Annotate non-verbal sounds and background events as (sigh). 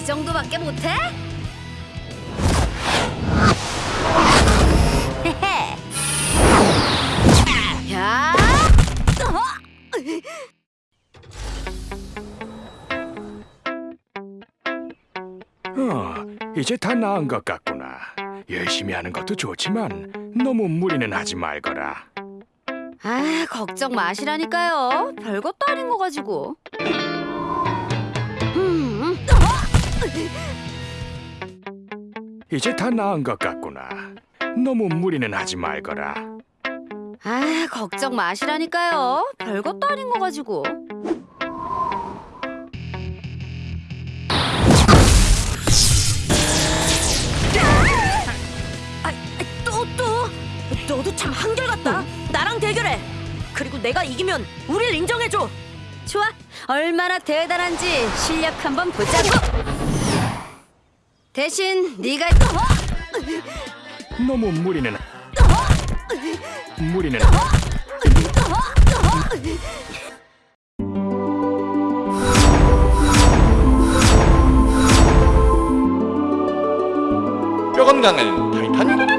이 정도밖에 못해? (laughs) 야! 어, 이제 다 나은 것 같구나. 열심히 하는 것도 좋지만 너무 무리는 하지 말거라. 아, 걱정 마시라니까요. 별것도 아닌 거 가지고. 이제 다 나은 것 같구나. 너무 무리는 하지 말거라. 아, 걱정 마시라니까요. 별것도 아닌 거 가지고. 아, 또 또. 너도 참 한결같다. 나랑 대결해. 그리고 내가 이기면 우릴 인정해줘. 좋아. 얼마나 대단한지 실력 한번 보자고. 대신 네가 너무 무리는 무리는 뼈 건강을 타이타닉